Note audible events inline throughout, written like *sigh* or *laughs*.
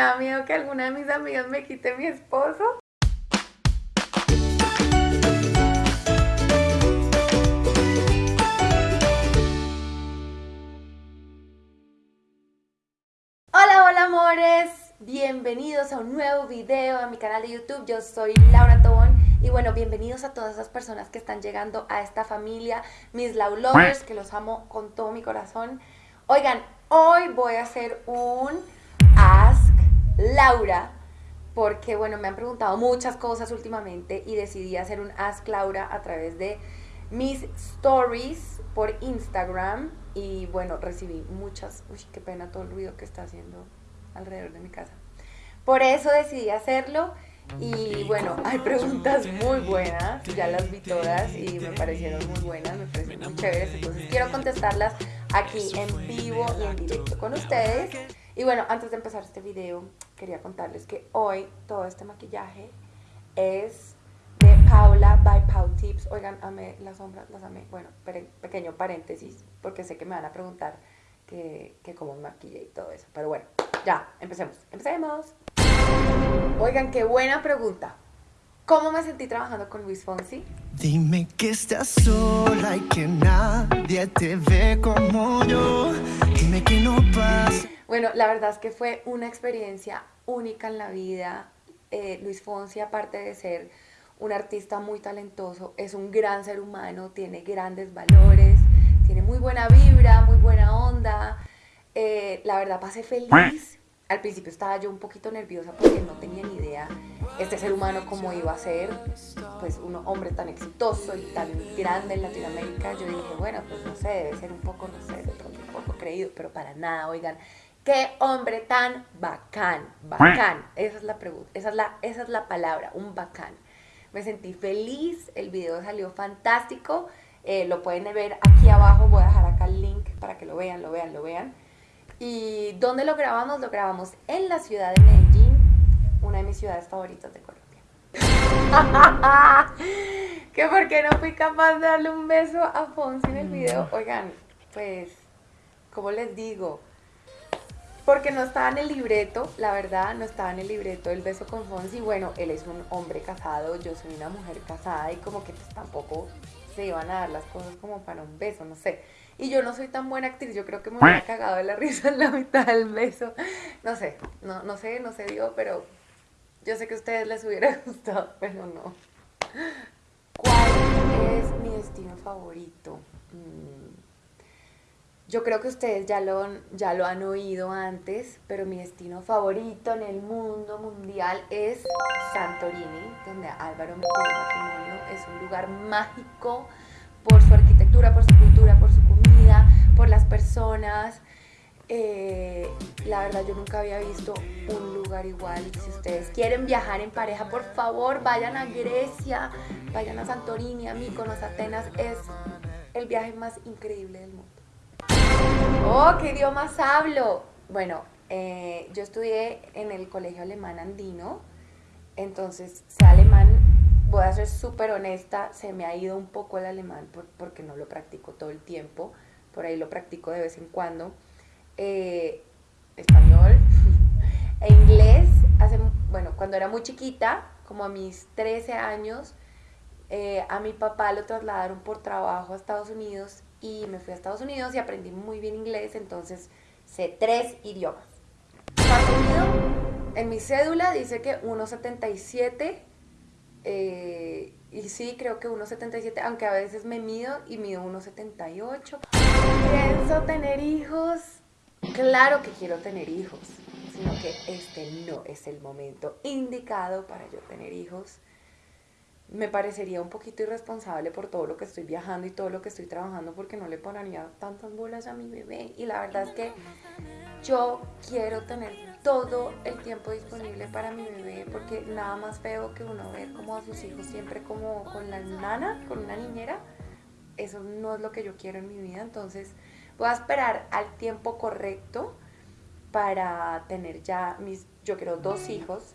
da miedo que alguna de mis amigas me quite mi esposo. Hola, hola amores, bienvenidos a un nuevo video a mi canal de YouTube. Yo soy Laura Tobón y bueno, bienvenidos a todas esas personas que están llegando a esta familia, mis Lau Lovers, que los amo con todo mi corazón. Oigan, hoy voy a hacer un Laura porque bueno, me han preguntado muchas cosas últimamente y decidí hacer un Ask Laura a través de mis stories por Instagram y bueno, recibí muchas, uy, qué pena todo el ruido que está haciendo alrededor de mi casa. Por eso decidí hacerlo y bueno, hay preguntas muy buenas, ya las vi todas y me parecieron muy buenas, me parecieron muy chéveres, entonces quiero contestarlas aquí en vivo y en directo con ustedes. Y bueno, antes de empezar este video, quería contarles que hoy todo este maquillaje es de Paula by Pau Tips. Oigan, amé las sombras, las amé. Bueno, pequeño paréntesis, porque sé que me van a preguntar que, que cómo me maquillé y todo eso. Pero bueno, ya, empecemos. Empecemos. Oigan, qué buena pregunta. ¿Cómo me sentí trabajando con Luis Fonsi? Dime que estás sola y que nadie te ve como yo. Dime que no pasa. Bueno, la verdad es que fue una experiencia única en la vida. Eh, Luis Fonsi, aparte de ser un artista muy talentoso, es un gran ser humano, tiene grandes valores, tiene muy buena vibra, muy buena onda. Eh, la verdad pasé feliz al principio estaba yo un poquito nerviosa porque no tenía ni idea este ser humano cómo iba a ser, pues un hombre tan exitoso y tan grande en Latinoamérica. Yo dije, bueno, pues no sé, debe ser un poco, no sé, de pronto un poco creído, pero para nada, oigan, qué hombre tan bacán, bacán. Esa es la pregunta, esa es la, esa es la palabra, un bacán. Me sentí feliz, el video salió fantástico, eh, lo pueden ver aquí abajo, voy a dejar acá el link para que lo vean, lo vean, lo vean. ¿Y dónde lo grabamos? Lo grabamos en la ciudad de Medellín, una de mis ciudades favoritas de Colombia. *laughs* que porque no fui capaz de darle un beso a Fonsi en el video. Oigan, pues, ¿cómo les digo? Porque no estaba en el libreto, la verdad, no estaba en el libreto el beso con Fonsi. Bueno, él es un hombre casado, yo soy una mujer casada y como que pues tampoco se iban a dar las cosas como para un beso, no sé. Y yo no soy tan buena actriz, yo creo que me hubiera cagado de la *laughs* risa en la mitad del beso. No sé, no, no sé, no sé, digo, pero yo sé que a ustedes les hubiera *laughs* gustado, pero no. ¿Cuál es mi destino favorito? Mm, yo creo que ustedes ya lo, ya lo han oído antes, pero mi destino favorito en el mundo mundial es Santorini, donde Álvaro me matrimonio. Es un lugar mágico por su arquitectura, por su cultura, por su comida, por las personas. Eh, la verdad yo nunca había visto un lugar igual. Si ustedes quieren viajar en pareja, por favor vayan a Grecia, vayan a Santorini, a Mykonos, Atenas. Es el viaje más increíble del mundo. ¡Oh, qué idiomas hablo! Bueno, eh, yo estudié en el colegio alemán andino, entonces sé alemán voy a ser súper honesta, se me ha ido un poco el alemán porque no lo practico todo el tiempo, por ahí lo practico de vez en cuando. Eh, español *laughs* e inglés, hace, bueno, cuando era muy chiquita, como a mis 13 años, eh, a mi papá lo trasladaron por trabajo a Estados Unidos y me fui a Estados Unidos y aprendí muy bien inglés, entonces sé tres idiomas. en mi cédula dice que 1.77 eh, y sí, creo que 1,77, aunque a veces me mido y mido 1,78. ¿Pienso tener hijos? Claro que quiero tener hijos, sino que este no es el momento indicado para yo tener hijos. Me parecería un poquito irresponsable por todo lo que estoy viajando y todo lo que estoy trabajando porque no le pondría tantas bolas a mi bebé. Y la verdad es que yo quiero tener todo el tiempo disponible para mi bebé porque nada más feo que uno ver como a sus hijos siempre como con la nana, con una niñera. Eso no es lo que yo quiero en mi vida, entonces voy a esperar al tiempo correcto para tener ya mis, yo quiero dos hijos,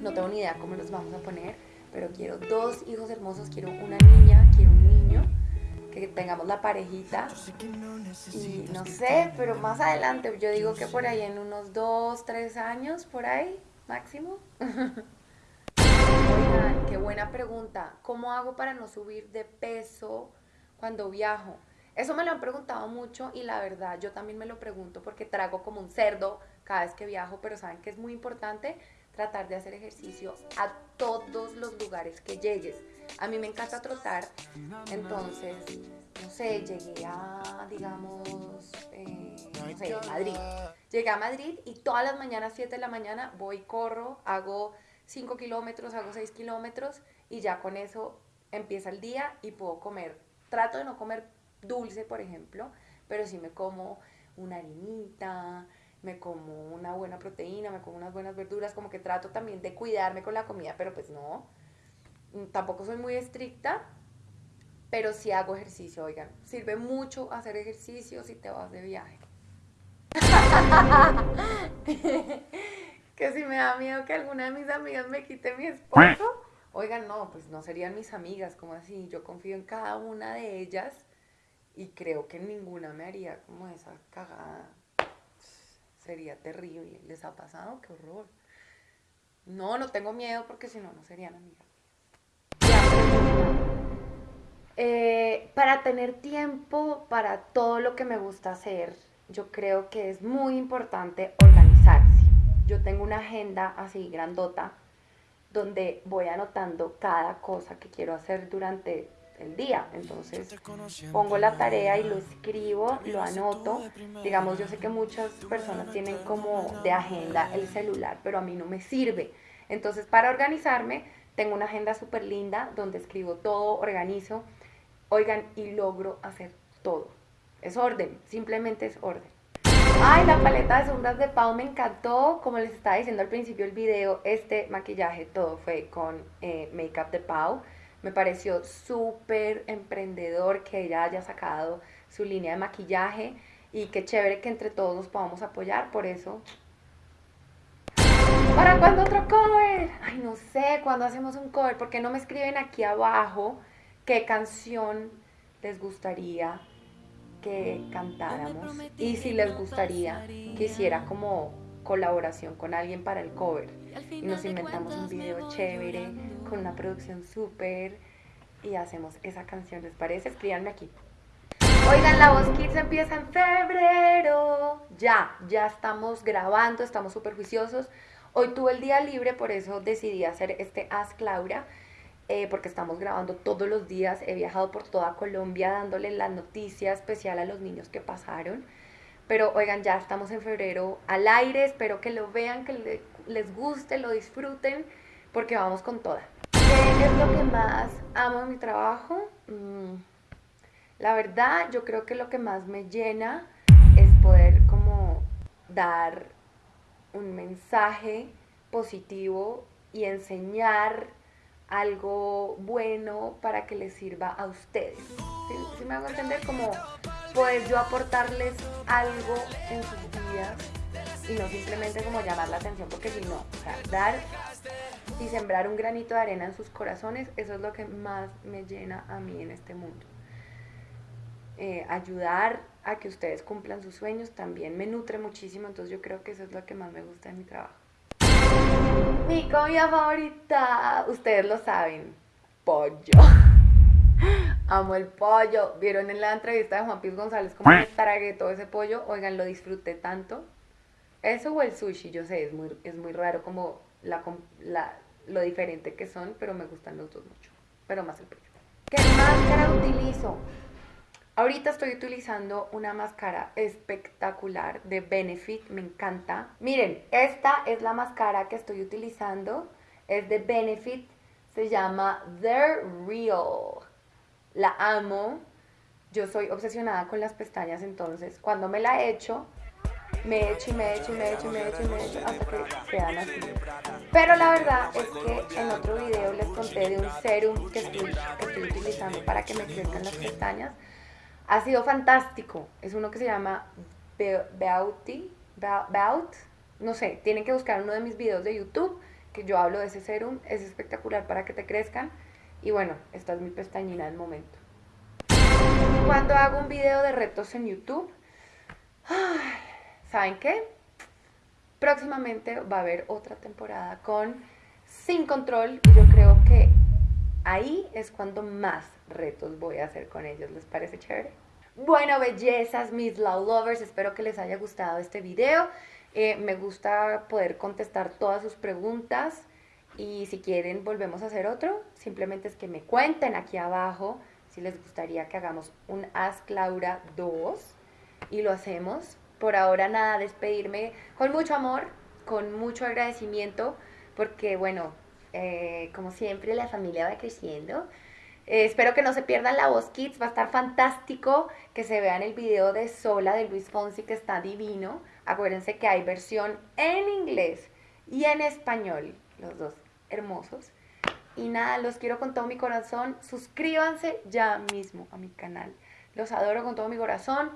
no tengo ni idea cómo los vamos a poner, pero quiero dos hijos hermosos, quiero una niña, quiero un niño que tengamos la parejita. Y no sé, pero más adelante, yo digo que por ahí en unos dos, tres años, por ahí, máximo. *laughs* Oigan, qué buena pregunta. ¿Cómo hago para no subir de peso cuando viajo? Eso me lo han preguntado mucho y la verdad yo también me lo pregunto porque trago como un cerdo cada vez que viajo, pero saben que es muy importante tratar de hacer ejercicio a todos los lugares que llegues. A mí me encanta trotar, entonces, no sé, llegué a, digamos, eh, no sé, Madrid. Llegué a Madrid y todas las mañanas, 7 de la mañana, voy, corro, hago 5 kilómetros, hago 6 kilómetros y ya con eso empieza el día y puedo comer. Trato de no comer dulce, por ejemplo, pero sí me como una harinita, me como una buena proteína, me como unas buenas verduras, como que trato también de cuidarme con la comida, pero pues no, mm, tampoco soy muy estricta, pero sí hago ejercicio, oigan, sirve mucho hacer ejercicio si te vas de viaje. *laughs* que si me da miedo que alguna de mis amigas me quite mi esposo, oigan, no, pues no serían mis amigas, como así, yo confío en cada una de ellas y creo que ninguna me haría como esa cagada. Sería terrible. ¿Les ha pasado? ¡Qué horror! No, no tengo miedo porque si no, no serían amigas. Eh, para tener tiempo para todo lo que me gusta hacer, yo creo que es muy importante organizarse. Yo tengo una agenda así grandota donde voy anotando cada cosa que quiero hacer durante el día. Entonces pongo la tarea y lo escribo, lo anoto. Digamos, yo sé que muchas personas tienen como de agenda el celular, pero a mí no me sirve. Entonces para organizarme tengo una agenda súper linda donde escribo todo, organizo, oigan, y logro hacer todo. Es orden, simplemente es orden. Ay, la paleta de sombras de Pau me encantó. Como les estaba diciendo al principio del video, este maquillaje todo fue con eh, Makeup de Pau. Me pareció súper emprendedor que ella haya sacado su línea de maquillaje y qué chévere que entre todos nos podamos apoyar, por eso. ¿Para cuándo otro cover? Ay, no sé, cuándo hacemos un cover? ¿Por qué no me escriben aquí abajo qué canción les gustaría que cantáramos? Y si les gustaría que hiciera como colaboración con alguien para el cover. Y nos inventamos un video chévere, con una producción súper, y hacemos esa canción, ¿les parece? Escríbanme aquí. Oigan, La Voz Kids empieza en febrero. Ya, ya estamos grabando, estamos súper juiciosos. Hoy tuve el día libre, por eso decidí hacer este Ask Laura, eh, porque estamos grabando todos los días. He viajado por toda Colombia dándole la noticia especial a los niños que pasaron. Pero oigan, ya estamos en febrero al aire, espero que lo vean, que les guste, lo disfruten, porque vamos con toda. ¿Qué es lo que más amo en mi trabajo? Mm, la verdad, yo creo que lo que más me llena es poder como dar un mensaje positivo y enseñar algo bueno para que les sirva a ustedes. Si me hago entender? Como poder yo aportarles algo en sus vidas y no simplemente como llamar la atención porque si no, o sea, dar y sembrar un granito de arena en sus corazones, eso es lo que más me llena a mí en este mundo. Eh, ayudar a que ustedes cumplan sus sueños también me nutre muchísimo, entonces yo creo que eso es lo que más me gusta de mi trabajo. Mi comida favorita, ustedes lo saben, pollo. *laughs* Amo el pollo. Vieron en la entrevista de Juan Piz González cómo me tragué todo ese pollo. Oigan, lo disfruté tanto. Eso o el sushi, yo sé, es muy, es muy raro como la, lo diferente que son, pero me gustan los dos mucho. Pero más el pollo. ¿Qué máscara utilizo? Ahorita estoy utilizando una máscara espectacular de Benefit, me encanta. Miren, esta es la máscara que estoy utilizando, es de Benefit, se llama The Real la amo. Yo soy obsesionada con las pestañas, entonces cuando me la echo, me echo y me echo y me echo y me echo y me echo hasta que quedan así. Pero la verdad es que en otro video les conté de un serum que estoy, utilizando para que me crezcan las pestañas. Ha sido fantástico. Es uno que se llama Beauty, Bout, no sé, tienen que buscar uno de mis videos de YouTube que yo hablo de ese serum. Es espectacular para que te crezcan. Y bueno, esta es mi pestañina del momento. cuando hago un video de retos en YouTube, ¿saben qué? Próximamente va a haber otra temporada con Sin Control y yo creo que ahí es cuando más retos voy a hacer con ellos. ¿Les parece chévere? Bueno, bellezas, mis love lovers, espero que les haya gustado este video. Eh, me gusta poder contestar todas sus preguntas y si quieren volvemos a hacer otro, simplemente es que me cuenten aquí abajo si les gustaría que hagamos un Ask Laura 2 y lo hacemos. Por ahora nada, despedirme con mucho amor, con mucho agradecimiento, porque bueno, eh, como siempre la familia va creciendo. Eh, espero que no se pierdan la voz Kids, va a estar fantástico que se vean el video de Sola de Luis Fonsi que está divino. Acuérdense que hay versión en inglés y en español, los dos hermosos. Y nada, los quiero con todo mi corazón. Suscríbanse ya mismo a mi canal. Los adoro con todo mi corazón.